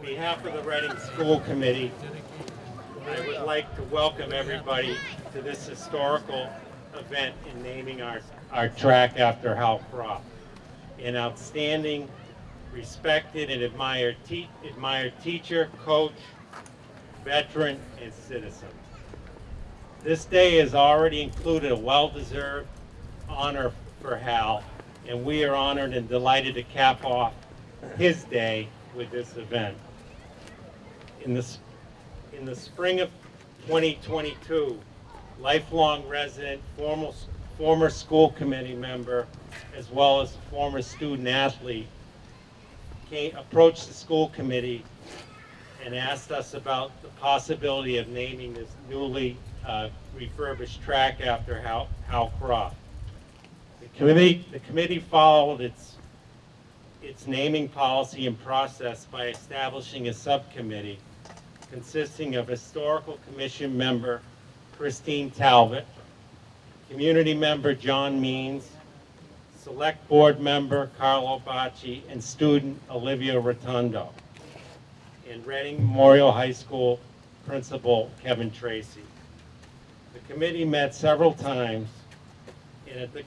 behalf of the Reading School Committee, I would like to welcome everybody to this historical event in naming our, our track after Hal Croft, an outstanding, respected, and admired, te- admired teacher, coach, veteran, and citizen. This day has already included a well-deserved honor for Hal, and we are honored and delighted to cap off his day with this event. In the, in the spring of 2022, lifelong resident, formal, former school committee member, as well as former student athlete, came, approached the school committee and asked us about the possibility of naming this newly uh, refurbished track after Hal, Hal Croft. The committee, the committee followed its, its naming policy and process by establishing a subcommittee consisting of historical commission member Christine Talbot, community member John Means, select board member Carlo Bacci, and student Olivia Rotundo, and Reading Memorial High School principal Kevin Tracy. The committee met several times and at the,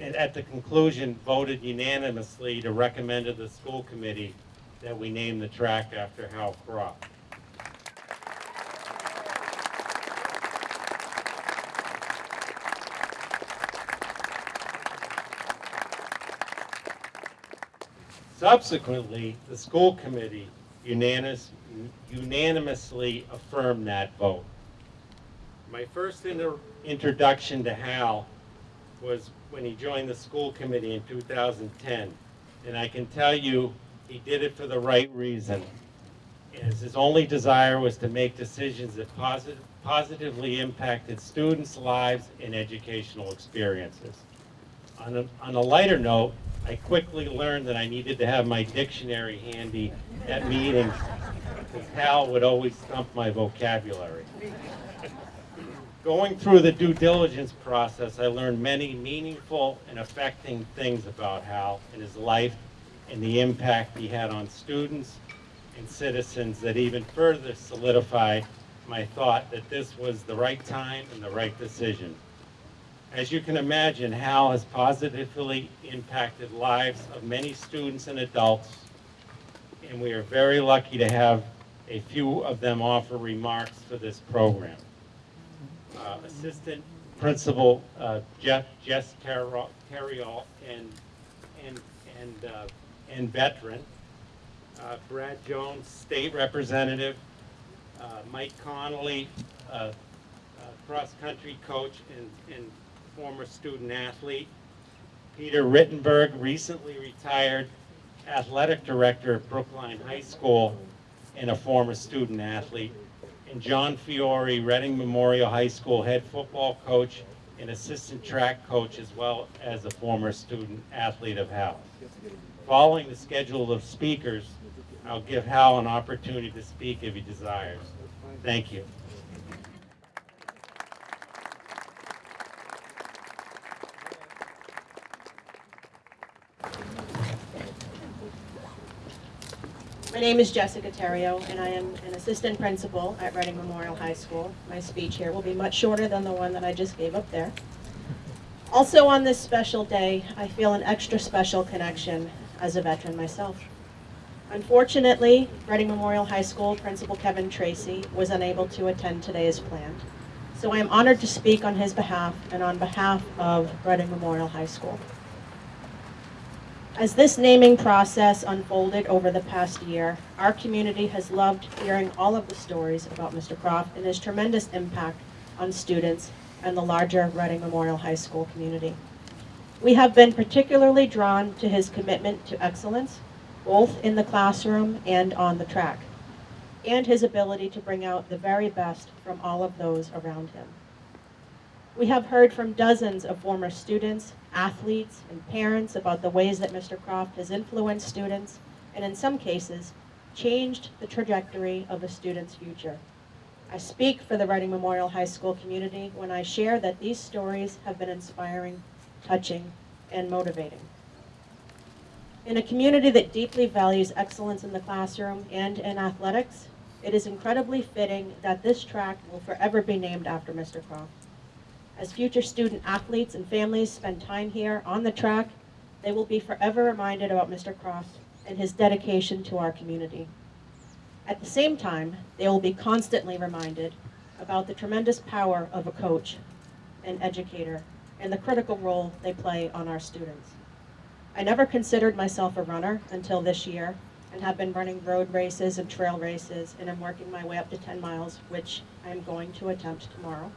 and at the conclusion voted unanimously to recommend to the school committee that we name the track after Hal Croft. Subsequently, the school committee unanimous- unanimously affirmed that vote. My first introduction to Hal was when he joined the school committee in 2010. And I can tell you, he did it for the right reason. As his only desire was to make decisions that posit- positively impacted students' lives and educational experiences. On a, on a lighter note, I quickly learned that I needed to have my dictionary handy at meetings, because Hal would always stump my vocabulary. Going through the due diligence process, I learned many meaningful and affecting things about Hal and his life and the impact he had on students and citizens that even further solidified my thought that this was the right time and the right decision. As you can imagine, Hal has positively impacted lives of many students and adults, and we are very lucky to have a few of them offer remarks for this program. Uh, Assistant Principal uh, Jeff, Jess Terrell, and, and, and, uh, and veteran, uh, Brad Jones, State Representative, uh, Mike Conley, uh, cross-country coach and, and former student athlete. Peter Rittenberg, recently retired athletic director at Brookline High School and a former student athlete. And John Fiore, Reading Memorial High School head football coach and assistant track coach, as well as a former student athlete of Hal. Following the schedule of speakers, I'll give Hal an opportunity to speak if he desires. Thank you. My name is Jessica Terrio, and I am an assistant principal at Reading Memorial High School. My speech here will be much shorter than the one that I just gave up there. Also on this special day, I feel an extra special connection as a veteran myself. Unfortunately, Reading Memorial High School Principal Kevin Tracy was unable to attend today as planned. So I am honored to speak on his behalf and on behalf of Reading Memorial High School. As this naming process unfolded over the past year, our community has loved hearing all of the stories about Mr. Croft and his tremendous impact on students and the larger Reading Memorial High School community. We have been particularly drawn to his commitment to excellence, both in the classroom and on the track, and his ability to bring out the very best from all of those around him. We have heard from dozens of former students, athletes, and parents about the ways that Mr. Croft has influenced students, and in some cases, changed the trajectory of a student's future. I speak for the Reading Memorial High School community when I share that these stories have been inspiring, touching, and motivating. In a community that deeply values excellence in the classroom and in athletics, it is incredibly fitting that this track will forever be named after Mr. Croft. As future student athletes and families spend time here on the track, they will be forever reminded about Mr. Croft and his dedication to our community. At the same time, they will be constantly reminded about the tremendous power of a coach, an educator, and the critical role they play on our students. I never considered myself a runner until this year and have been running road races and trail races and I'm working my way up to 10 miles, which I am going to attempt tomorrow.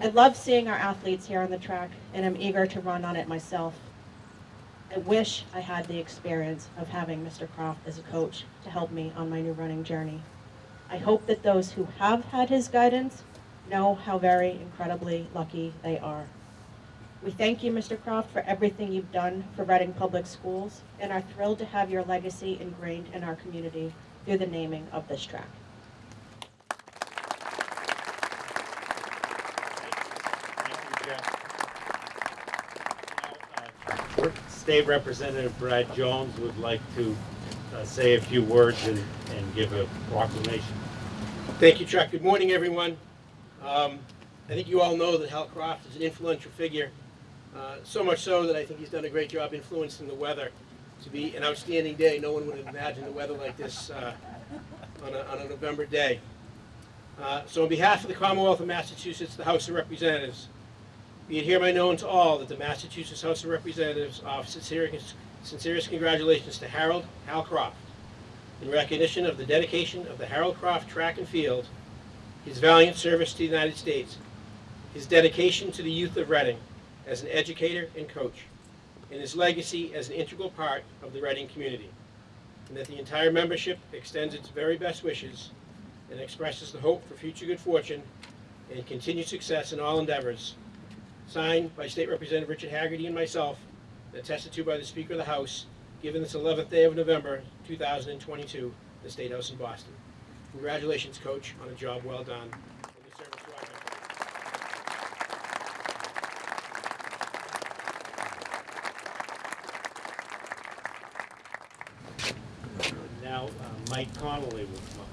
I love seeing our athletes here on the track and I'm eager to run on it myself. I wish I had the experience of having Mr. Croft as a coach to help me on my new running journey. I hope that those who have had his guidance know how very incredibly lucky they are. We thank you, Mr. Croft, for everything you've done for Reading Public Schools and are thrilled to have your legacy ingrained in our community through the naming of this track. Thank you, Jeff. Now, uh, State Representative Brad Jones would like to uh, say a few words and, and give a proclamation. Thank you, Chuck. Good morning, everyone. Um, I think you all know that Hal Croft is an influential figure, uh, so much so that I think he's done a great job influencing the weather to be an outstanding day. No one would have imagined the weather like this uh, on, a, on a November day. Uh, so on behalf of the Commonwealth of Massachusetts, the House of Representatives, be it hereby known to all that the Massachusetts House of Representatives offer sincere, sincerest congratulations to Harold Hal Croft in recognition of the dedication of the Harold Croft Track and Field, his valiant service to the United States, his dedication to the youth of Reading as an educator and coach, and his legacy as an integral part of the Reading community, and that the entire membership extends its very best wishes and expresses the hope for future good fortune and continued success in all endeavors. Signed by State Representative Richard Haggerty and myself, and attested to by the Speaker of the House, given this 11th day of November, 2022, the State House in Boston. Congratulations, Coach, on a job well done. and your service to our country. Now, uh, Mike Conley will come up.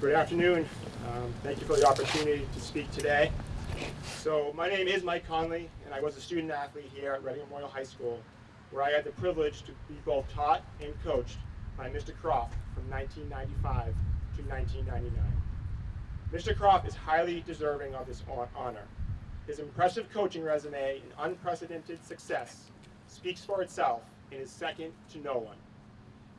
Good afternoon. Um, Thank you for the opportunity to speak today. So my name is Mike Conley, and I was a student athlete here at Reading Memorial High School, where I had the privilege to be both taught and coached by Mr. Croft from 1995 to 1999. Mr. Croft is highly deserving of this honor. His impressive coaching resume and unprecedented success speaks for itself and is second to no one.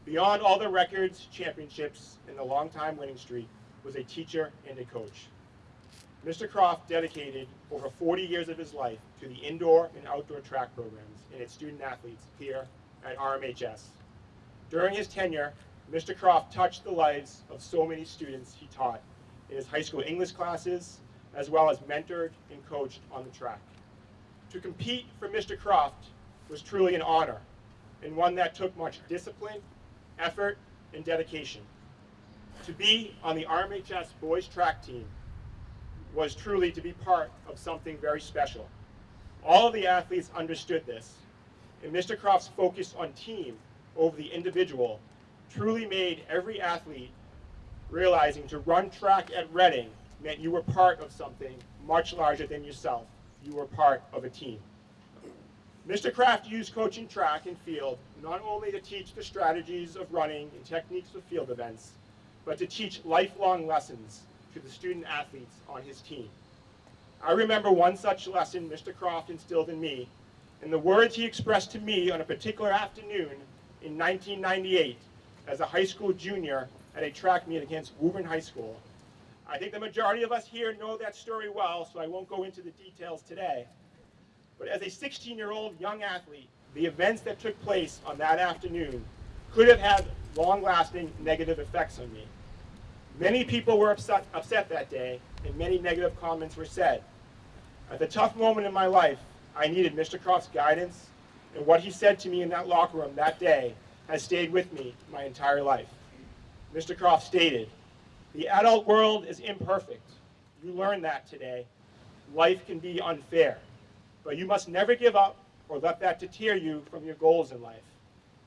Beyond all the records, championships, and the long-time winning streak was a teacher and a coach. Mr. Croft dedicated over 40 years of his life to the indoor and outdoor track programs and its student athletes here at RMHS. During his tenure, Mr. Croft touched the lives of so many students he taught in his high school English classes, as well as mentored and coached on the track. To compete for Mr. Croft was truly an honor, and one that took much discipline, effort, and dedication. To be on the RMHS boys track team was truly to be part of something very special. All of the athletes understood this, and Mr. Croft's focus on team over the individual truly made every athlete realizing to run track at Reading meant you were part of something much larger than yourself. You were part of a team. Mr. Croft used coaching track and field not only to teach the strategies of running and techniques of field events, but to teach lifelong lessons to the student athletes on his team. I remember one such lesson Mr. Croft instilled in me, and the words he expressed to me on a particular afternoon in 1998 as a high school junior at a track meet against Woburn High School. I think the majority of us here know that story well, so I won't go into the details today. But as a 16-year-old young athlete, the events that took place on that afternoon could have had long-lasting negative effects on me. Many people were upset, upset that day, and many negative comments were said. At the tough moment in my life, I needed Mr. Croft's guidance, and what he said to me in that locker room that day has stayed with me my entire life. Mr. Croft stated, the adult world is imperfect. You learned that today. Life can be unfair, but you must never give up or let that deter you from your goals in life.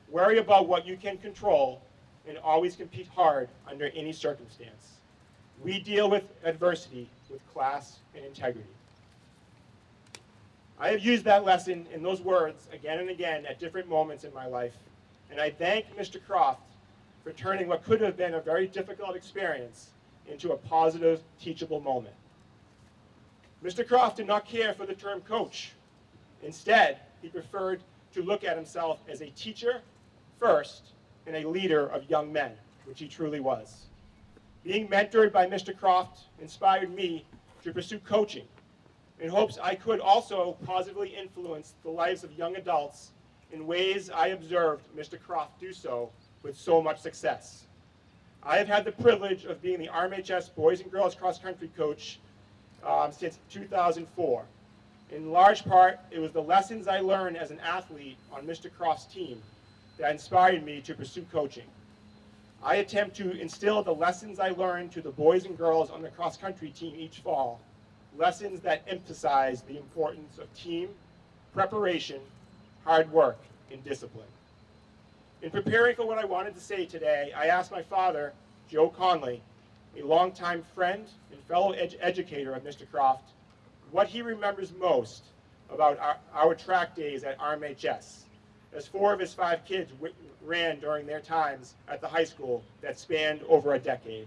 Worry about what you can control and always compete hard under any circumstance. We deal with adversity with class and integrity. I have used that lesson in those words again and again at different moments in my life, and I thank Mr. Croft for turning what could have been a very difficult experience into a positive, teachable moment. Mr. Croft did not care for the term coach. Instead, he preferred to look at himself as a teacher first and a leader of young men, which he truly was. Being mentored by Mr. Croft inspired me to pursue coaching in hopes I could also positively influence the lives of young adults in ways I observed Mr. Croft do so with so much success. I have had the privilege of being the RMHS boys and girls cross country coach um, since 2004. In large part, it was the lessons I learned as an athlete on Mr. Croft's team that inspired me to pursue coaching. I attempt to instill the lessons I learned to the boys and girls on the cross country team each fall, lessons that emphasize the importance of team, preparation, hard work, and discipline. In preparing for what I wanted to say today, I asked my father, Joe Conley, a longtime friend and fellow ed- educator of Mr. Croft, what he remembers most about our, our track days at RMHS, as four of his five kids ran during their times at the high school that spanned over a decade.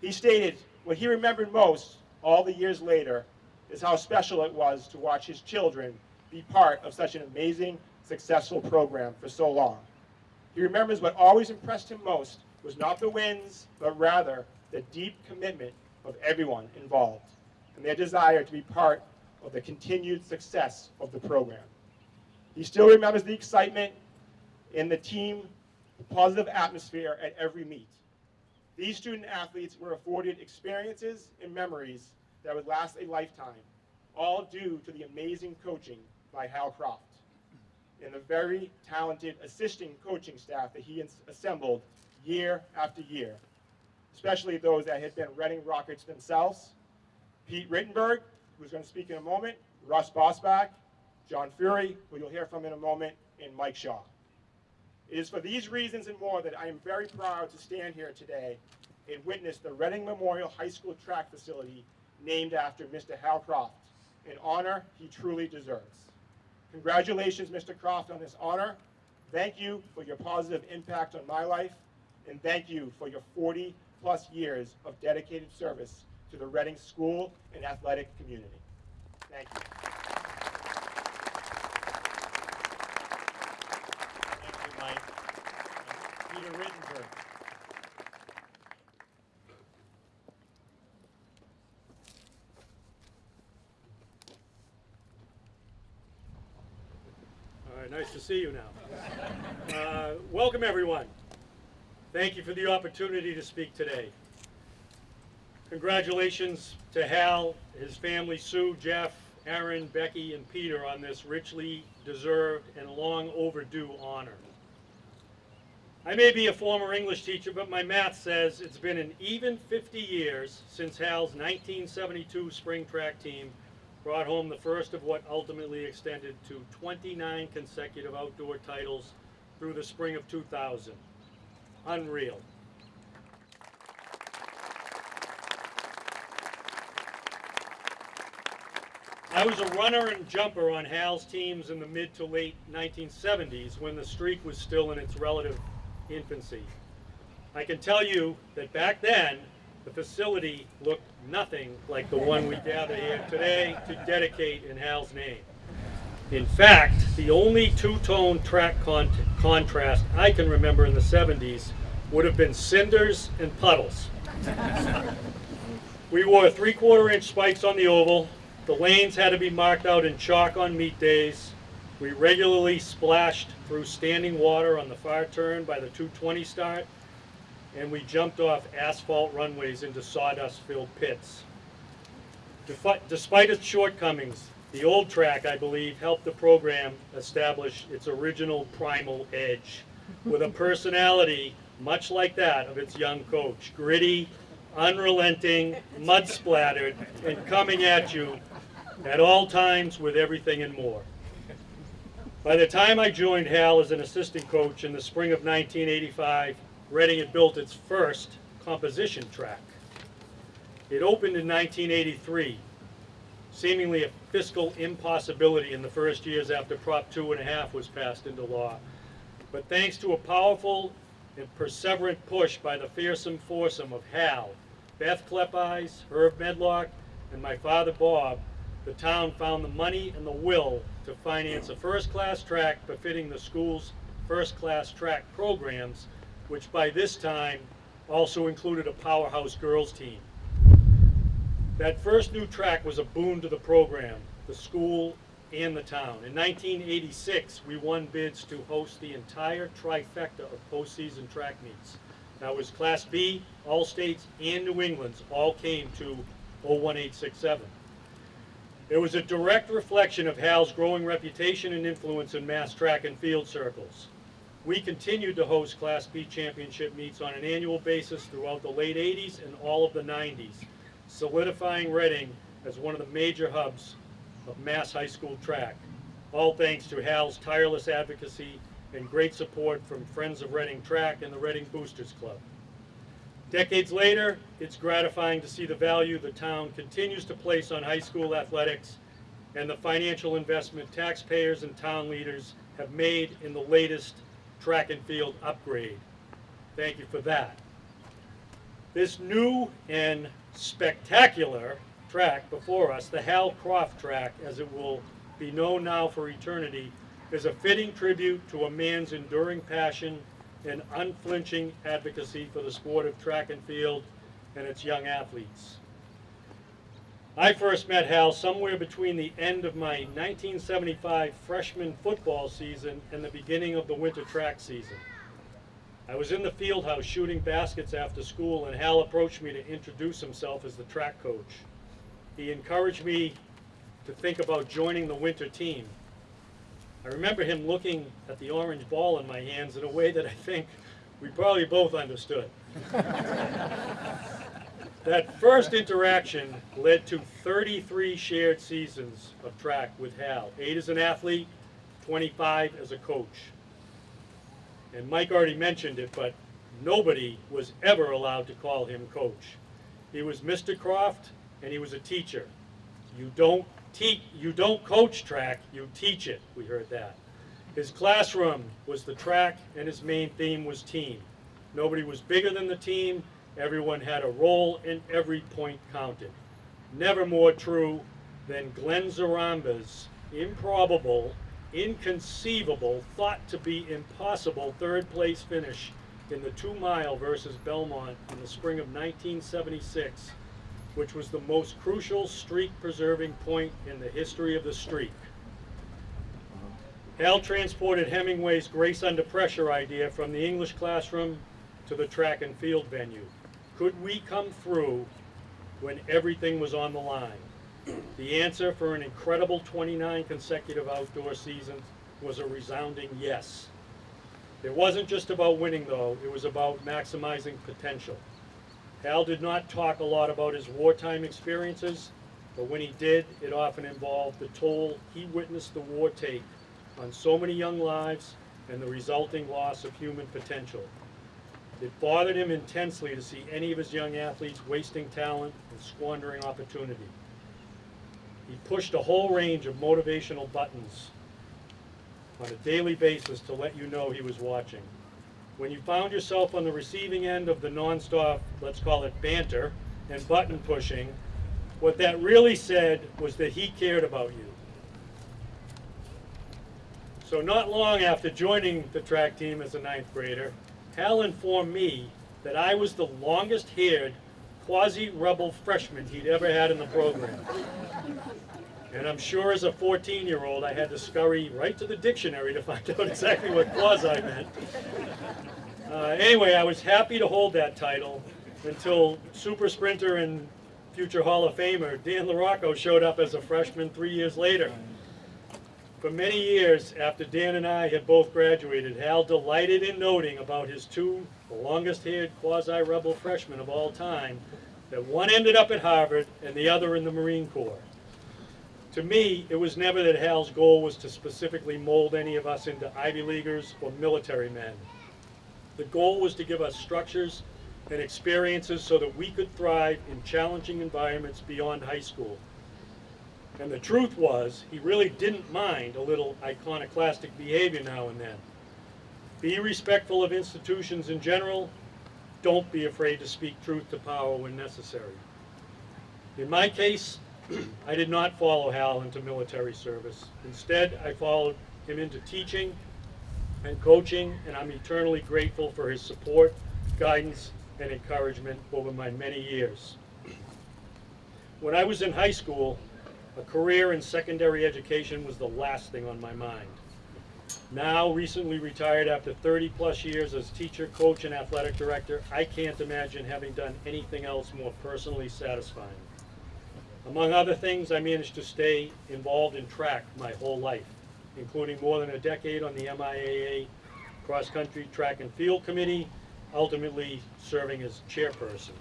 He stated what he remembered most all the years later is how special it was to watch his children be part of such an amazing, successful program for so long. He remembers what always impressed him most was not the wins, but rather the deep commitment of everyone involved and their desire to be part of the continued success of the program. He still remembers the excitement and the team, positive atmosphere at every meet. These student athletes were afforded experiences and memories that would last a lifetime, all due to the amazing coaching by Hal Croft and the very talented assisting coaching staff that he assembled year after year, especially those that had been Reading Rockets themselves. Pete Rittenberg, who's going to speak in a moment, Russ Bosbach, John Fiore, who you'll hear from in a moment, and Mike Shaw. It is for these reasons and more that I am very proud to stand here today and witness the Reading Memorial High School track facility named after Mr. Hal Croft, an honor he truly deserves. Congratulations, Mr. Croft, on this honor. Thank you for your positive impact on my life, and thank you for your 40-plus years of dedicated service to the Reading school and athletic community. Thank you. Thank you, Mike. And Peter Rittenberg. All right, nice to see you now. Uh, Welcome, everyone. Thank you for the opportunity to speak today. Congratulations to Hal, his family, Sue, Jeff, Aaron, Becky, and Peter on this richly deserved and long overdue honor. I may be a former English teacher, but my math says it's been an even 50 years since Hal's 1972 spring track team brought home the first of what ultimately extended to 29 consecutive outdoor titles through the spring of 2000. Unreal. I was a runner and jumper on Hal's teams in the mid to late 1970s when the streak was still in its relative infancy. I can tell you that back then, the facility looked nothing like the one we gather here today to dedicate in Hal's name. In fact, the only two-tone track con- contrast I can remember in the 70s would have been cinders and puddles. We wore three-quarter inch spikes on the oval. The lanes had to be marked out in chalk on meet days. We regularly splashed through standing water on the far turn by the 220 start, and we jumped off asphalt runways into sawdust-filled pits. Despite its shortcomings, the old track, I believe, helped the program establish its original primal edge with a personality much like that of its young coach. Gritty, unrelenting, mud splattered, and coming at you at all times with everything and more. By the time I joined Hal as an assistant coach in the spring of 1985, Reading had built its first composition track. It opened in 1983, seemingly a fiscal impossibility in the first years after Prop two and a half was passed into law. But thanks to a powerful and perseverant push by the fearsome foursome of Hal, Beth Klepeyes, Herb Medlock, and my father Bob, the town found the money and the will to finance a first-class track befitting the school's first-class track programs, which by this time also included a powerhouse girls team. That first new track was a boon to the program, the school, and the town. In 1986, we won bids to host the entire trifecta of postseason track meets. That was Class B, all states, and New England's all came to 01867. It was a direct reflection of Hal's growing reputation and influence in mass track and field circles. We continued to host Class B championship meets on an annual basis throughout the late 80s and all of the 90s, solidifying Reading as one of the major hubs of mass high school track, all thanks to Hal's tireless advocacy and great support from Friends of Reading Track and the Reading Boosters Club. Decades later, it's gratifying to see the value the town continues to place on high school athletics and the financial investment taxpayers and town leaders have made in the latest track and field upgrade. Thank you for that. This new and spectacular track before us, the Hal Croft track, as it will be known now for eternity, is a fitting tribute to a man's enduring passion and unflinching advocacy for the sport of track and field and its young athletes. I first met Hal somewhere between the end of my 1975 freshman football season and the beginning of the winter track season. I was in the field house shooting baskets after school and Hal approached me to introduce himself as the track coach. He encouraged me to think about joining the winter team. I remember him looking at the orange ball in my hands in a way that I think we probably both understood. That first interaction led to 33 shared seasons of track with Hal, eight as an athlete, 25 as a coach. And Mike already mentioned it, but nobody was ever allowed to call him coach. He was Mr. Croft, and he was a teacher. You don't you don't coach track, you teach it. We heard that. His classroom was the track, and his main theme was team. Nobody was bigger than the team. Everyone had a role, and every point counted. Never more true than Glenn Zaramba's improbable, inconceivable, thought to be impossible third place finish in the two mile versus Belmont in the spring of 1976, which was the most crucial streak preserving point in the history of the streak. Hal transported Hemingway's grace under pressure idea from the English classroom to the track and field venue. Could we come through when everything was on the line? The answer for an incredible 29 consecutive outdoor seasons was a resounding yes. It wasn't just about winning though, it was about maximizing potential. Hal did not talk a lot about his wartime experiences, but when he did, it often involved the toll he witnessed the war take on so many young lives and the resulting loss of human potential. It bothered him intensely to see any of his young athletes wasting talent and squandering opportunity. He pushed a whole range of motivational buttons on a daily basis to let you know he was watching. When you found yourself on the receiving end of the nonstop, let's call it banter, and button pushing, what that really said was that he cared about you. So not long after joining the track team as a ninth grader, Hal informed me that I was the longest haired quasi-rebel freshman he'd ever had in the program. And I'm sure as a 14 year old, I had to scurry right to the dictionary to find out exactly what quasi meant. Uh, anyway, I was happy to hold that title until super sprinter and future Hall of Famer Dan LaRocco showed up as a freshman three years later. For many years after Dan and I had both graduated, Hal delighted in noting about his two longest-haired quasi-rebel freshmen of all time, that one ended up at Harvard and the other in the Marine Corps. To me, it was never that Hal's goal was to specifically mold any of us into Ivy Leaguers or military men. The goal was to give us structures and experiences so that we could thrive in challenging environments beyond high school. And the truth was, he really didn't mind a little iconoclastic behavior now and then. Be respectful of institutions in general. Don't be afraid to speak truth to power when necessary. In my case, I did not follow Hal into military service. Instead, I followed him into teaching and coaching, and I'm eternally grateful for his support, guidance, and encouragement over my many years. When I was in high school, a career in secondary education was the last thing on my mind. Now, recently retired after 30-plus years as teacher, coach, and athletic director, I can't imagine having done anything else more personally satisfying. Among other things, I managed to stay involved in track my whole life, including more than a decade on the MIAA Cross Country Track and Field Committee, ultimately serving as chairperson.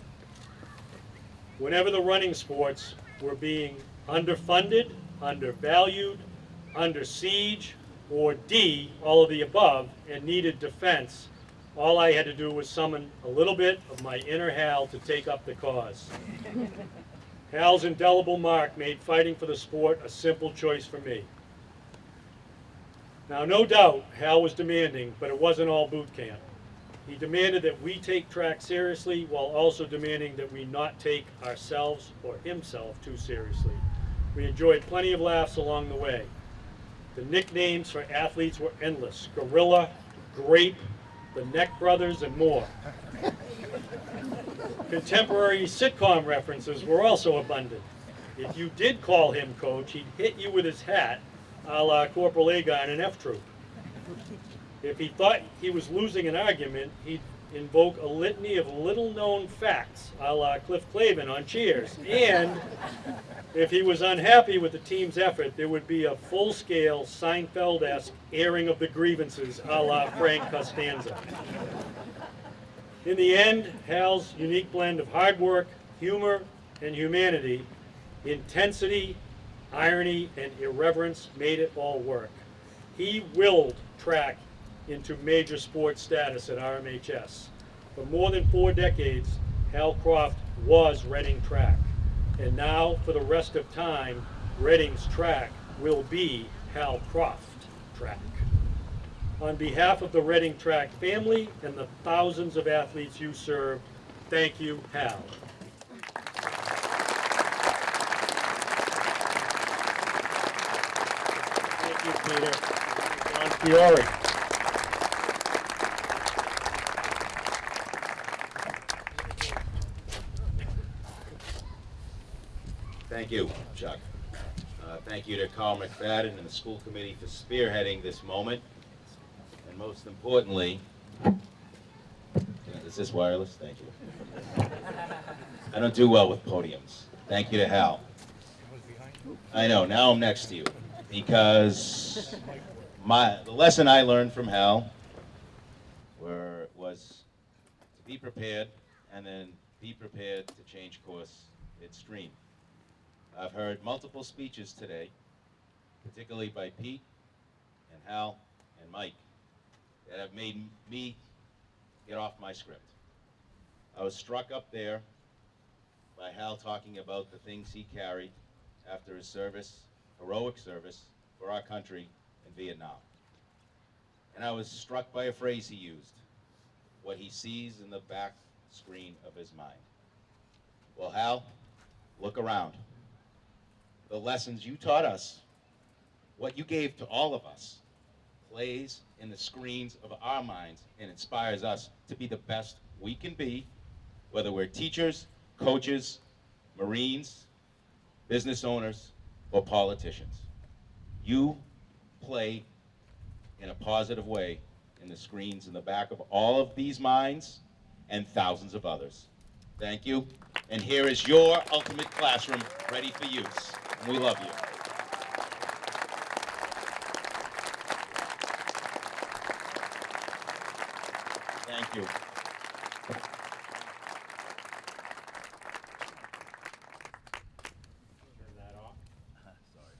Whenever the running sports were being underfunded, undervalued, under siege, or D, all of the above, and needed defense, all I had to do was summon a little bit of my inner Hal to take up the cause. Hal's indelible mark made fighting for the sport a simple choice for me. Now, no doubt, Hal was demanding, but it wasn't all boot camp. He demanded that we take track seriously while also demanding that we not take ourselves or himself too seriously. We enjoyed plenty of laughs along the way. The nicknames for athletes were endless Gorilla, Grape, the Neck Brothers, and more. Contemporary sitcom references were also abundant. If you did call him coach, he'd hit you with his hat, a la Corporal Agarn in F Troop. If he thought he was losing an argument, he'd invoke a litany of little-known facts, a la Cliff Clavin on Cheers. And if he was unhappy with the team's effort, there would be a full-scale Seinfeld-esque airing of the grievances, a la Frank Costanza. In the end, Hal's unique blend of hard work, humor, and humanity, intensity, irony, and irreverence made it all work. He willed track into major sports status at RMHS. For more than four decades, Hal Croft was Reading track. And now, for the rest of time, Reading's track will be Hal Croft track. On behalf of the Reading track family and the thousands of athletes you serve, thank you, Hal. Thank you, Peter. John Fiore. Thank you, Chuck. Uh, Thank you to Carl McFadden and the school committee for spearheading this moment. And most importantly, is this wireless? Thank you. I don't do well with podiums. Thank you to Hal. I know, now I'm next to you. Because my, the lesson I learned from Hal were, was to be prepared and then be prepared to change course midstream. I've heard multiple speeches today, particularly by Pete and Hal and Mike, that have made me get off my script. I was struck up there by Hal talking about the things he carried after his service, heroic service for our country in Vietnam. And I was struck by a phrase he used, what he sees in the back screen of his mind. Well, Hal, look around the lessons you taught us, what you gave to all of us, plays in the screens of our minds and inspires us to be the best we can be, whether we're teachers, coaches, Marines, business owners, or politicians. You play in a positive way in the screens in the back of all of these minds and thousands of others. Thank you. And here is your ultimate classroom ready for use. And we love you. Thank you. Turn that off. Sorry.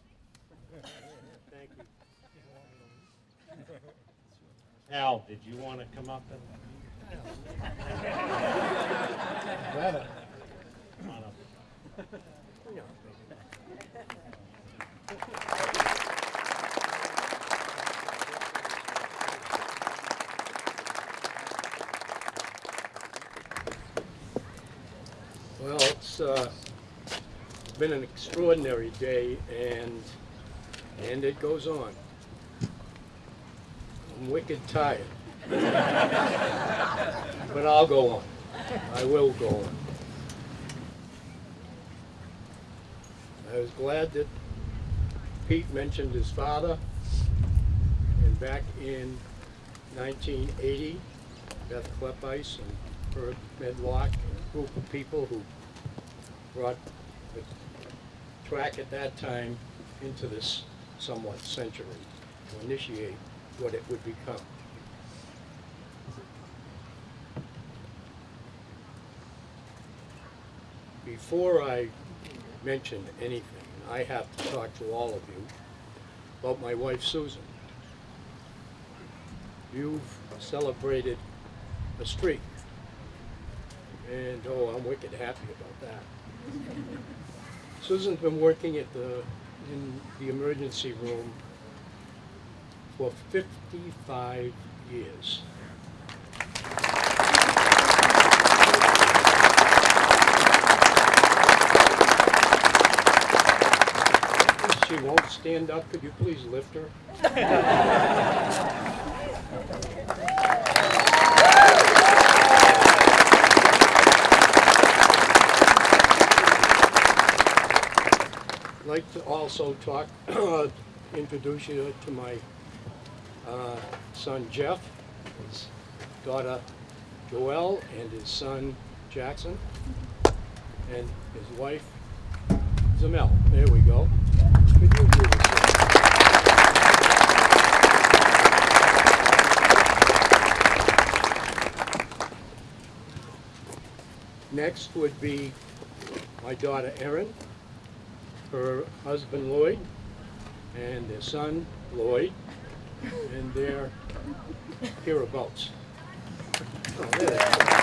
Did you want to come up and? Well, it's uh, been an extraordinary day, and and it goes on. Wicked tired, but I'll go on. I will go on. I was glad that Pete mentioned his father, and back in 1980, Beth Kleppice and Herb Medlock, and a group of people who brought the track at that time into this somewhat century to initiate what it would become. Before I mention anything, I have to talk to all of you about my wife Susan. You've celebrated a streak. And oh, I'm wicked happy about that. Susan's been working at the, in the emergency room for 55 years. She won't stand up. Could you please lift her? I'd like to also talk, introduce you to my uh, son Jeff, his daughter Joelle, and his son Jackson, and his wife Zamel. There we go. Next would be my daughter Erin, her husband Lloyd, and their son Lloyd, and their hereabouts. Oh, are.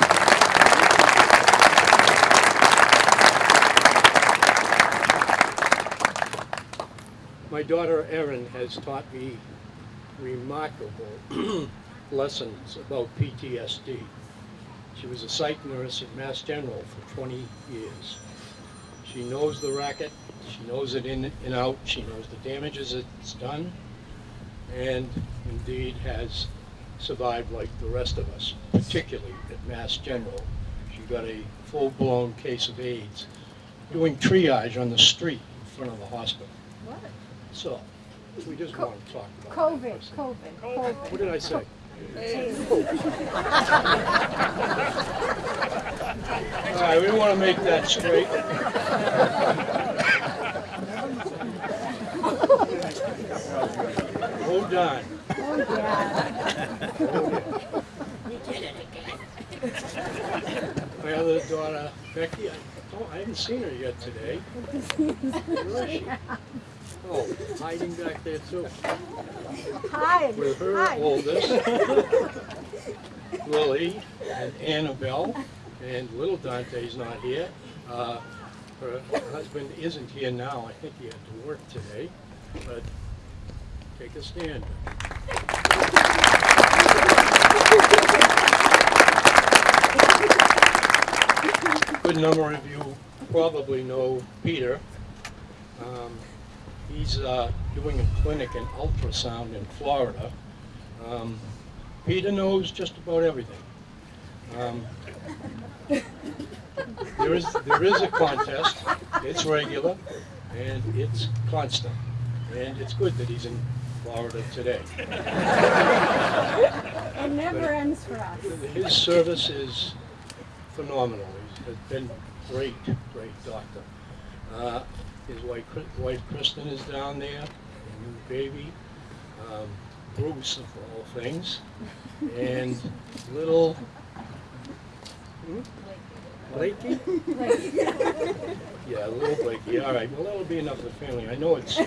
My daughter Erin has taught me remarkable lessons about PTSD. She was a psych nurse at Mass General for 20 years. She knows the racket, she knows it in and out, she knows the damages it's done, and indeed has survived like the rest of us, particularly at Mass General. She got a full-blown case of AIDS, doing triage on the street in front of the hospital. What? So, we just Co- want to talk about that. COVID, second. COVID, COVID. What did I say? All right, we want to make that straight. Hold on. Oh, yeah. My other daughter, Becky, I, oh, I haven't seen her yet today. Where is she? Oh, hiding back there too. Hi. With her Hi. oldest, Lily, and Annabelle, and little Dante's not here. Uh, Her husband isn't here now, I think he had to work today, but take a stand. Good number of you probably know Peter. Um, He's uh, doing a clinic in ultrasound in Florida. Um, Peter knows just about everything. Um, There is, there is a contest, it's regular, and it's constant. And it's good that he's in Florida today. It never ends for us. His service is phenomenal. He's been great, great doctor. Uh, His wife, wife Kristen is down there, a new baby, um, Bruce of all things, and little, hmm? Blakey? Yeah, a little Blakey, all right, well, that'll be enough of the family. I know it's you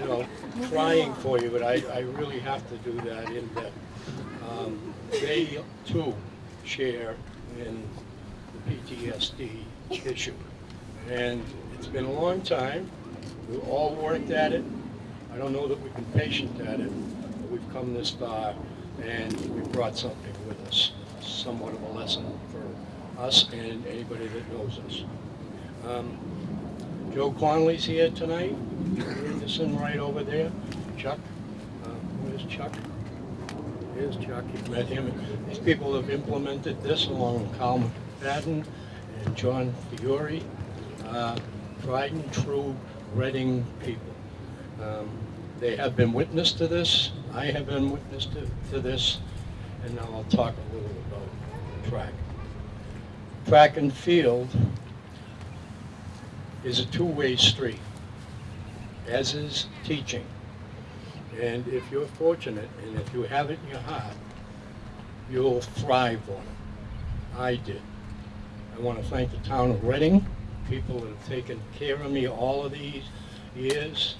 know, trying for you, but I, I really have to do that in that um, they too share in the PTSD issue. And it's been a long time, we've all worked at it. I don't know that we've been patient at it, but we've come this far and we've brought something with us, somewhat of a lesson for us and anybody that knows us. Um, Joe Conley's here tonight, Anderson right over there, Chuck, uh, where's Chuck? Here's Chuck, you've met him. These people have implemented this along with Carl McFadden and John Fiore, uh, tried and true Reading people. Um, They have been witness to this, I have been witness to, to this, and now I'll talk a little track. Track and field is a two-way street, as is teaching. And if you're fortunate, and if you have it in your heart, you'll thrive on it. I did. I want to thank the town of Reading, people that have taken care of me all of these years,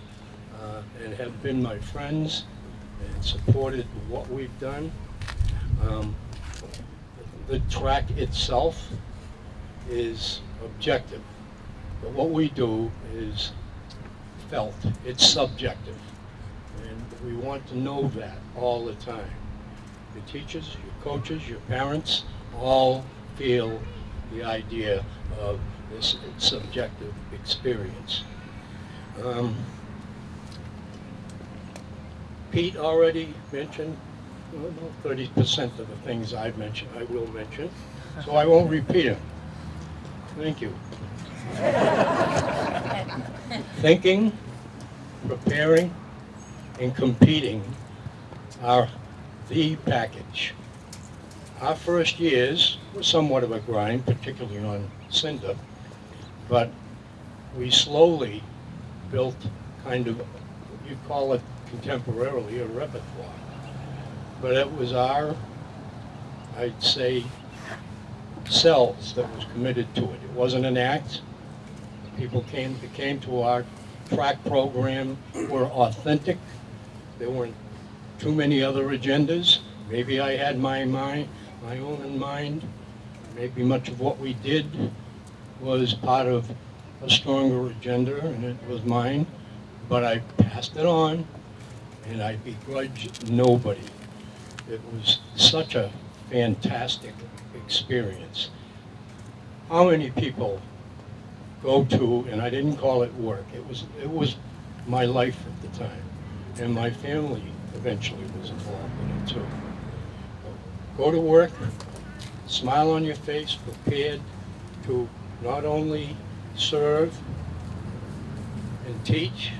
uh, and have been my friends and supported what we've done. Um, The track itself is objective, but what we do is felt, it's subjective. And we want to know that all the time. Your teachers, your coaches, your parents, all feel the idea of this subjective experience. Um, Pete already mentioned, thirty percent of the things I've mentioned, I will mention, so I won't repeat them. Thank you. Thinking, preparing, and competing are the package. Our first years were somewhat of a grind, particularly on Cinder, but we slowly built kind of, you call it contemporarily a repertoire. But it was our, I'd say, selves that was committed to it. It wasn't an act. People came, came to our track program were authentic. There weren't too many other agendas. Maybe I had my mind, my own in mind. Maybe much of what we did was part of a stronger agenda, and it was mine. But I passed it on, and I begrudge nobody. It was such a fantastic experience. How many people go to, and I didn't call it work, it was, it was my life at the time, and my family eventually was involved in it too. Go to work, smile on your face, prepared to not only serve and teach,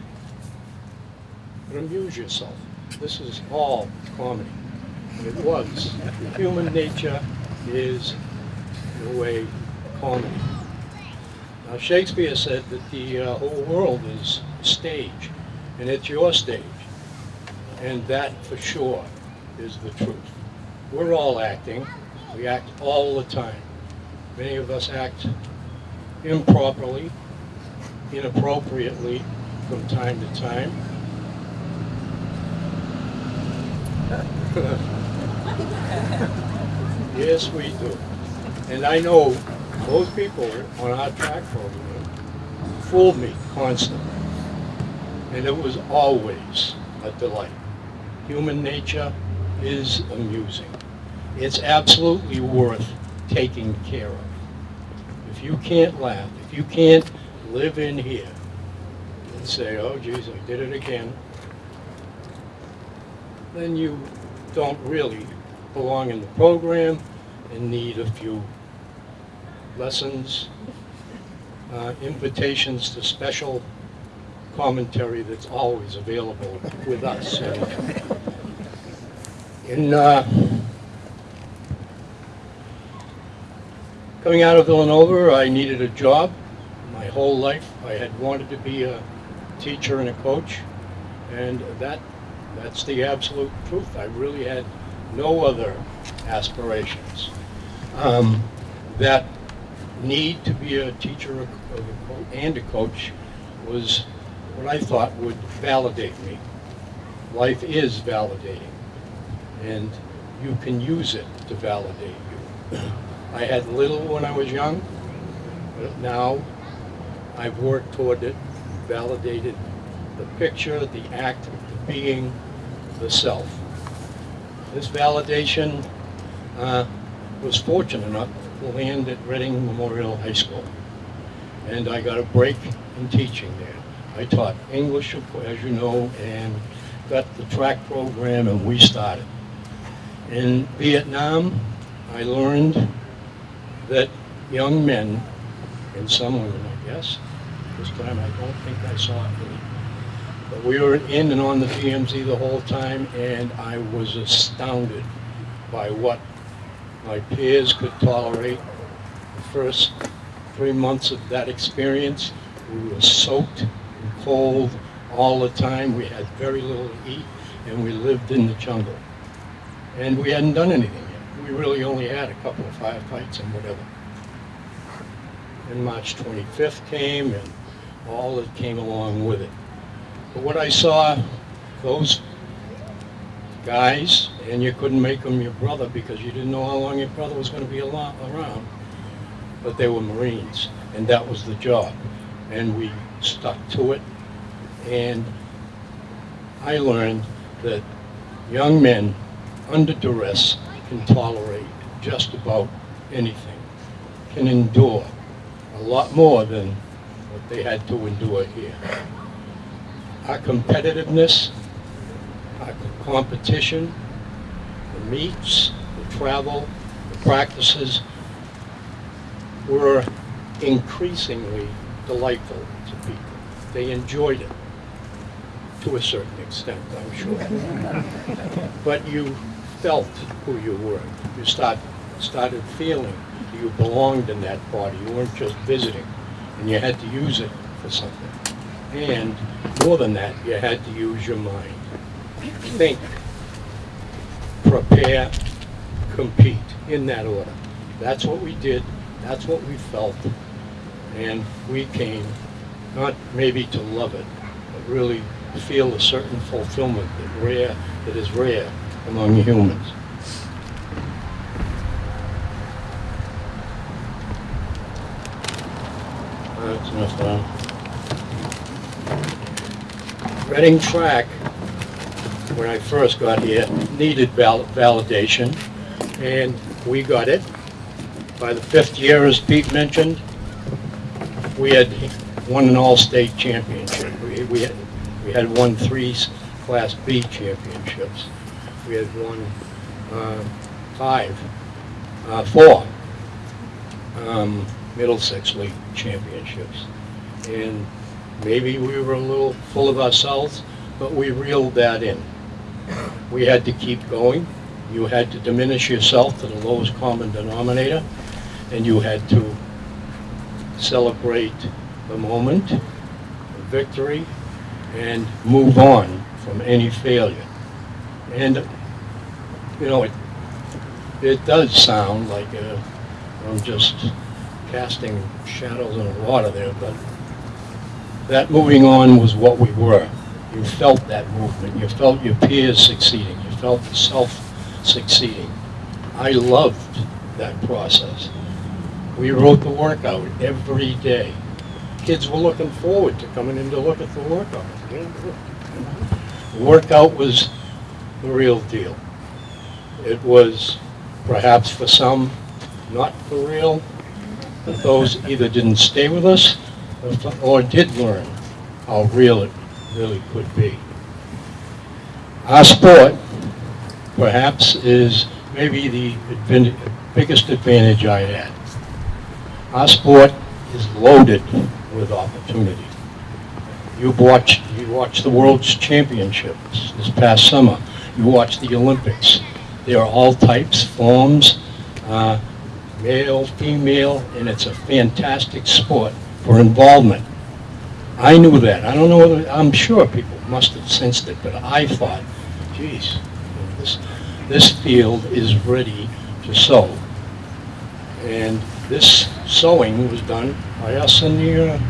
but amuse yourself. This is all comedy. It was. Human nature is, in a way, comedy. Now Shakespeare said that the uh, whole world is stage, and it's your stage. And that, for sure, is the truth. We're all acting. We act all the time. Many of us act improperly, inappropriately from time to time. Yes, we do. And I know those people on our track program fooled me constantly. And it was always a delight. Human nature is amusing. It's absolutely worth taking care of. If you can't laugh, if you can't live in here and say, oh geez, I did it again, then you don't really belong in the program and need a few lessons, uh, invitations to special commentary that's always available with us. In uh, coming out of Villanova, I needed a job. My whole life, I had wanted to be a teacher and a coach, and that that's the absolute truth. I really had no other aspirations. Um, that need to be a teacher and a coach was what I thought would validate me. Life is validating, and you can use it to validate you. I had little when I was young, but now I've worked toward it, validated the picture, the act, the being, the self. This validation uh, was fortunate enough to land at Reading Memorial High School. And I got a break in teaching there. I taught English, as you know, and got the track program and we started. In Vietnam, I learned that young men, and some women, I guess, this time I don't think I saw any, but we were in and on the DMZ the whole time, and I was astounded by what my peers could tolerate. The first three months of that experience, we were soaked and cold all the time. We had very little to eat, and we lived in the jungle. And we hadn't done anything yet. We really only had a couple of firefights and whatever. And March 25th came, and all that came along with it. But what I saw, those guys, and you couldn't make them your brother because you didn't know how long your brother was going to be around, but they were Marines, and that was the job. And we stuck to it, and I learned that young men under duress can tolerate just about anything, can endure a lot more than what they had to endure here. Our competitiveness, our competition, the meets, the travel, the practices were increasingly delightful to people. They enjoyed it to a certain extent, I'm sure. But you felt who you were. You start, started feeling you belonged in that party. You weren't just visiting, and you had to use it for something. And more than that, you had to use your mind. Think, prepare, compete, in that order. That's what we did, that's what we felt, and we came, not maybe to love it, but really feel a certain fulfillment that rare, that is rare among humans. That's enough that. Reading track, when I first got here, needed val- validation, and we got it. By the fifth year, as Pete mentioned, we had won an all-state championship. We, we had, we had won three Class B championships. We had won, uh, five, uh, four, um, Middlesex League championships. And maybe we were a little full of ourselves, but we reeled that in. We had to keep going. You had to diminish yourself to the lowest common denominator, and you had to celebrate the moment, the victory, and move on from any failure. And, you know, it, it does sound like uh, I'm just casting shadows on the water there, but that moving on was what we were. You felt that movement. You felt your peers succeeding. You felt yourself succeeding. I loved that process. We wrote the workout every day. Kids were looking forward to coming in to look at the workout. The workout was the real deal. It was perhaps for some not for real, but those either didn't stay with us or- did learn how real it really could be. Our sport, perhaps, is maybe the biggest advantage I had. Our sport is loaded with opportunity. You watched, you watched the World Championships this past summer. You watched the Olympics. There are all types, forms, uh, male, female, and it's a fantastic sport for involvement. I knew that. I don't know whether, I'm sure people must have sensed it, but I thought, geez, this, this field is ready to sow. And this sowing was done by us in the, uh,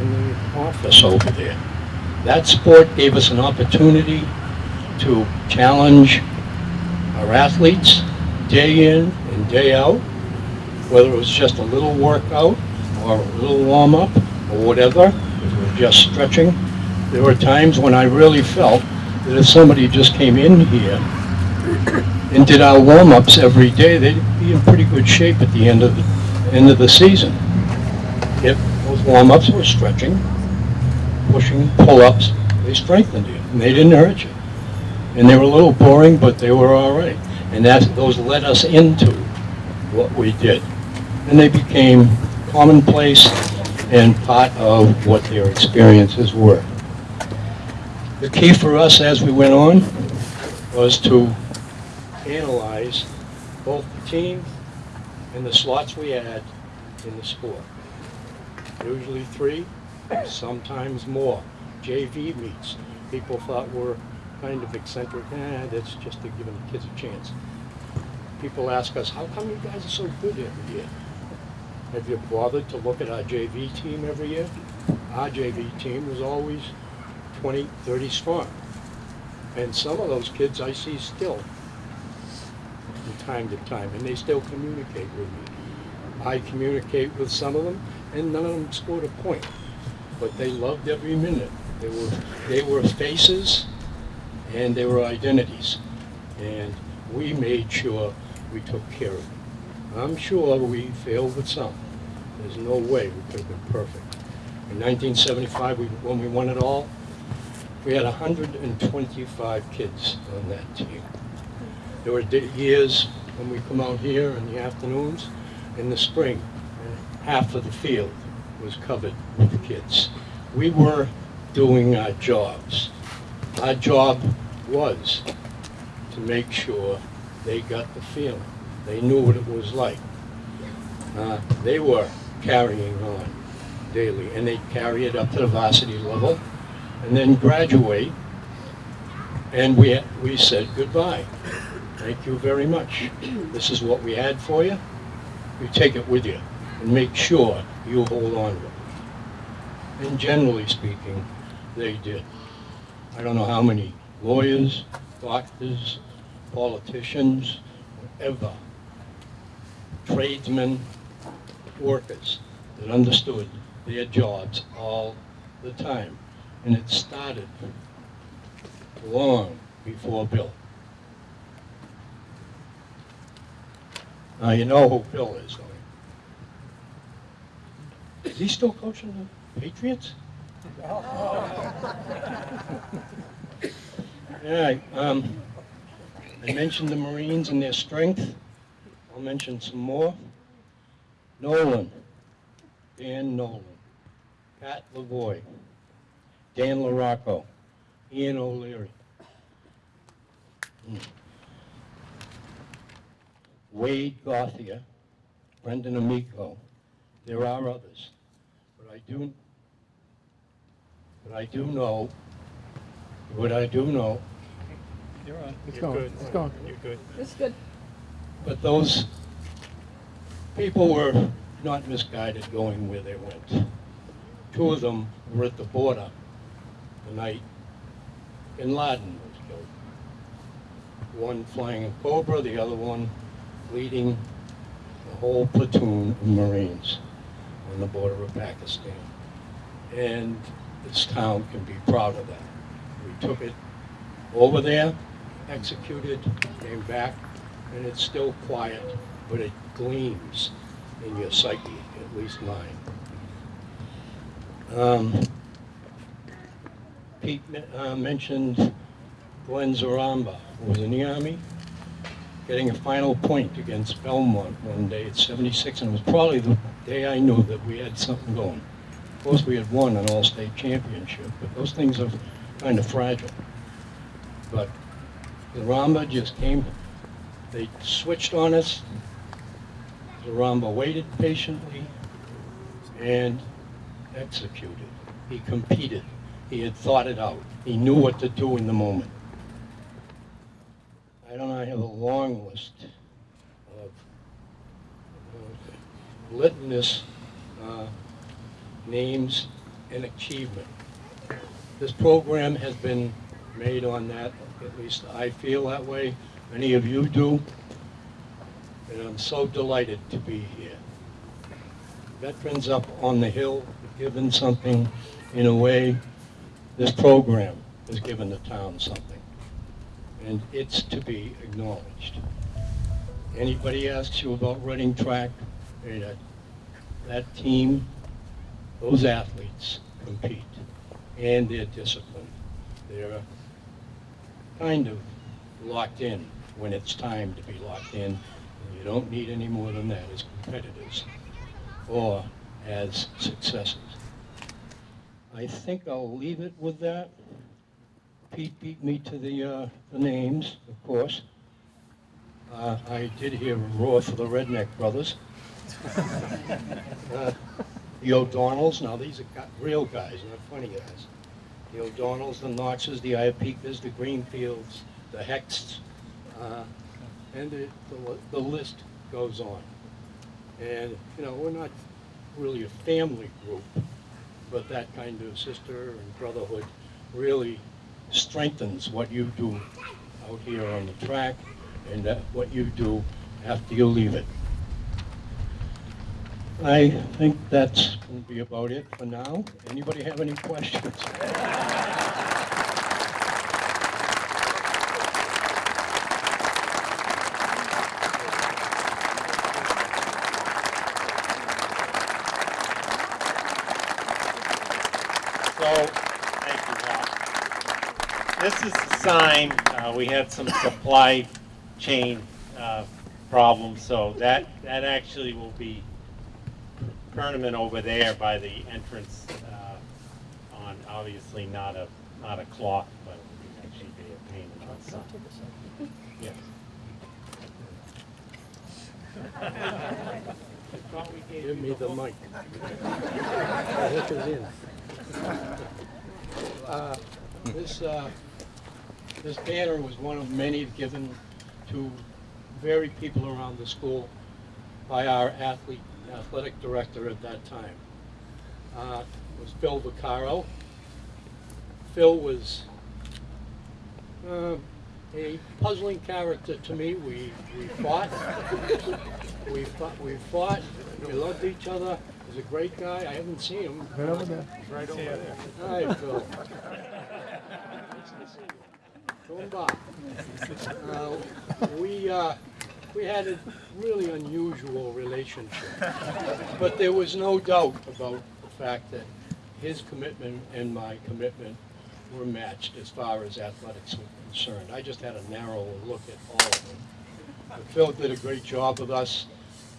in the office over there. That sport gave us an opportunity to challenge our athletes day in and day out, whether it was just a little workout or a little warm-up or whatever, just stretching. There were times when I really felt that if somebody just came in here and did our warm-ups every day, they'd be in pretty good shape at the end of the, end of the season. If those warm-ups were stretching, pushing, pull-ups, they strengthened you, and they didn't hurt you. And they were a little boring, but they were all right. And that, those led us into what we did. And they became commonplace and part of what their experiences were. The key for us as we went on was to analyze both the team and the slots we had in the sport. Usually three, sometimes more. JV meets, people thought were kind of eccentric, eh, that's just to give the kids a chance. People ask us, how come you guys are so good every year? Have you bothered to look at our JV team every year? Our JV team was always 20, 30 strong. And some of those kids I see still from time to time, and they still communicate with me. I communicate with some of them, and none of them scored a point, but they loved every minute. They were, they were faces, and they were identities, and we made sure we took care of them. I'm sure we failed with some. There's no way we could have been perfect. In 1975, we, when we won it all, we had 125 kids on that team. There were years when we come out here in the afternoons, in the spring, and half of the field was covered with kids. We were doing our jobs. Our job was to make sure they got the feeling. They knew what it was like. Uh, they were carrying on daily, and they'd carry it up to the varsity level, and then graduate, and we, we said goodbye. Thank you very much. This is what we had for you. You take it with you, and make sure you hold on to it. And generally speaking, they did. I don't know how many lawyers, doctors, politicians, whatever, tradesmen, workers that understood their jobs all the time. And it started long before Bill. Now, you know who Bill is, don't you? Is he still coaching the Patriots? Yeah, um, I mentioned the Marines and their strength. I'll mention some more. Nolan, Dan Nolan, Pat Lavoy, Dan LaRocco, Ian O'Leary. Hmm. Wade Gothia, Brendan Amico. There are others, but I do, but I do know, what I do know, You're on. It's You're going, good. it's going. You're good. It's good. But those people were not misguided going where they went. Two of them were at the border the night Bin Laden was killed. One flying a Cobra, the other one leading the whole platoon of Marines on the border of Pakistan. And this town can be proud of that. We took it over there, executed, came back, and it's still quiet, but it gleams in your psyche, at least mine. Um, Pete uh, mentioned Glenn Zaramba, who was in the Army, getting a final point against Belmont one day at 76, and it was probably the day I knew that we had something going. Of course, we had won an all-state championship, but those things are kind of fragile. But Zaramba just came, they switched on us. Zaramba waited patiently and executed. He competed. He had thought it out. He knew what to do in the moment. I don't know, I have a long list of, litmus uh, names and achievement. This program has been made on that, at least I feel that way, many of you do, and I'm so delighted to be here. Veterans up on the hill, have given something in a way, this program has given the town something, and it's to be acknowledged. Anybody asks you about running track, that, that team, those athletes compete, and they're disciplined. They're kind of locked in when it's time to be locked in. You don't need any more than that as competitors or as successes. I think I'll leave it with that. Pete beat me to the, uh, the names, of course. Uh, I did hear a roar for the Redneck Brothers. Uh, The O'Donnells, now these are real guys, not funny guys. The O'Donnells, the Knoxes, the Iapekas, the Greenfields, the Hexts, uh, and the, the the list goes on. And, you know, we're not really a family group, but that kind of sister and brotherhood really strengthens what you do out here on the track and what you do after you leave it. I think that's going to be about it for now. Anybody have any questions? So, thank you, Hal. This is the sign, uh, we had some supply chain, uh, problems, so that, that actually will be permanent over there by the entrance, uh, on, obviously not a, not a cloth, but it would actually be a painted on sign. Yes. Give me the mic. The hook is in. Uh, This, uh, this banner was one of many given to very people around the school by our athlete, athletic director at that time. Uh, It was Phil Vaccaro. Phil was uh, a puzzling character to me. We, we fought. We fought, we fought, we loved each other. He's a great guy. I haven't seen him. Right over there. Right over there. Hi, Phil. Come by. Uh, We, uh, we had a really unusual relationship. But there was no doubt about the fact that his commitment and my commitment were matched as far as athletics were concerned. I just had a narrow look at all of them. But Phil did a great job with us.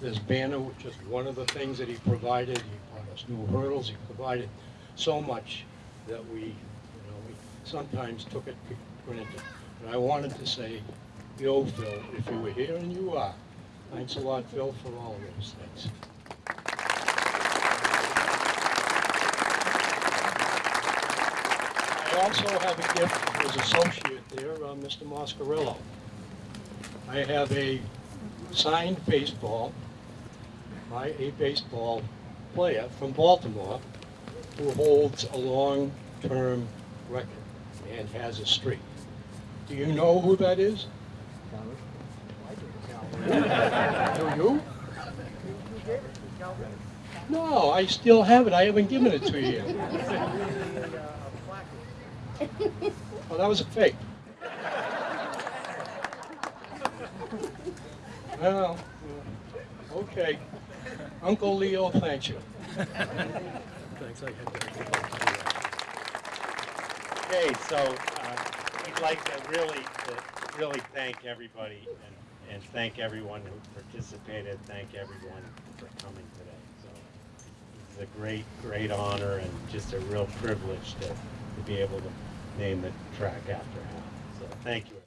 This banner was just one of the things that he provided. He brought us new hurdles. He provided so much that we, you know, we sometimes took it for granted. And I wanted to say, yo, Phil, if you were here and you are, thanks a lot, Phil, for all of those things. I also have a gift for his associate there, uh, Mr. Moscarillo. I have a signed baseball by a baseball player from Baltimore who holds a long-term record and has a streak. Do you know who that is? Do you? No, I still have it. I haven't given it to you. Oh, that was a fake. Well, okay. Uncle Leo thank you. Thanks, I had to. Okay, so, uh, we'd like to really, to really thank everybody and, and thank everyone who participated, thank everyone for coming today. So, It's a great, great honor and just a real privilege to, to be able to name the track after him. So, thank you.